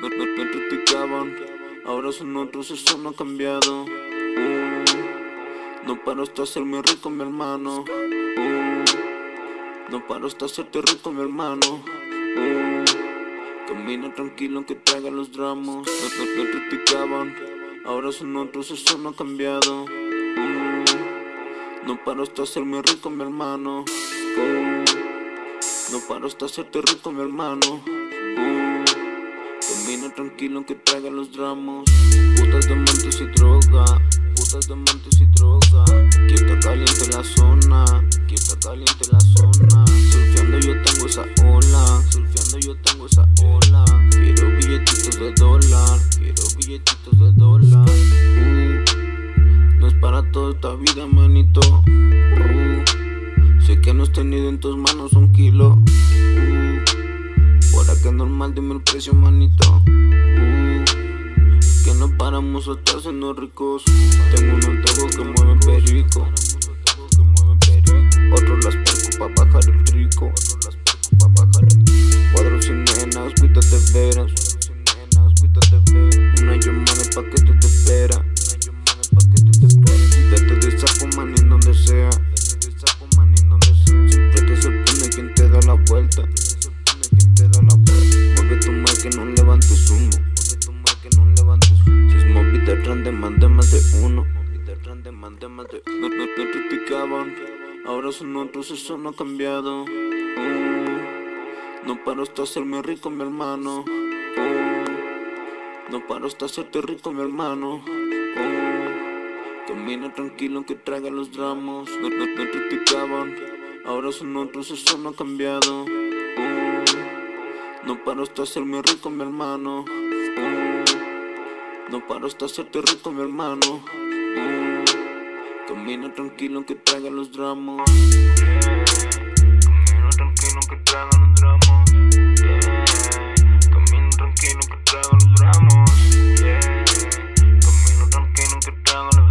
Me, me, me criticaban, ahora son otros, eso no ha cambiado. Mm. No paro hasta hacerme rico mi hermano. No paro hasta hacerte rico mi hermano. Camina tranquilo que traiga los dramos. Me, me criticaban, ahora son otros, eso no ha cambiado. No paro hasta hacerme rico mi hermano. No paro hasta hacerte rico, mi hermano. Uh, Camina tranquilo que traiga los dramos. Putas de montes y droga Putas de montes y droga. Aquí está caliente la zona Aquí está caliente la zona. Surfeando yo tengo esa ola Surfeando yo tengo esa ola. Quiero billetitos de dólar Quiero billetitos de dólar. Uh, No es para toda esta vida manito. Uh, Sé que no has tenido en tus manos un kilo que normal, dime el precio, manito. Uh, que no paramos a estar siendo ricos. Tengo unos tacos que mueven perico. Otros las perco pa' bajar el rico. Cuadros sin nenas, cuídate veras. Una llamada pa' que tú te espera. Date de sapo, man, en donde sea. La vuelta que no levantes humo. que no levantes humo. Si es móvil de mande más de uno. más de. No, no, criticaban, ahora son otros, eso no ha cambiado. Uh, no paro hasta hacerme rico, mi hermano. Uh, no paro hasta hacerte rico, mi hermano. Uh, camina tranquilo que traiga los dramos. No, no, no criticaban, ahora son otros, eso no ha cambiado. No paro hasta hacerme rico, mi hermano. Mm. No paro hasta hacerte rico, mi hermano. Mm. Camina tranquilo que traiga los dramos. Camina tranquilo que traiga los dramos. Camina tranquilo que traiga los dramos. Camina tranquilo que traiga los.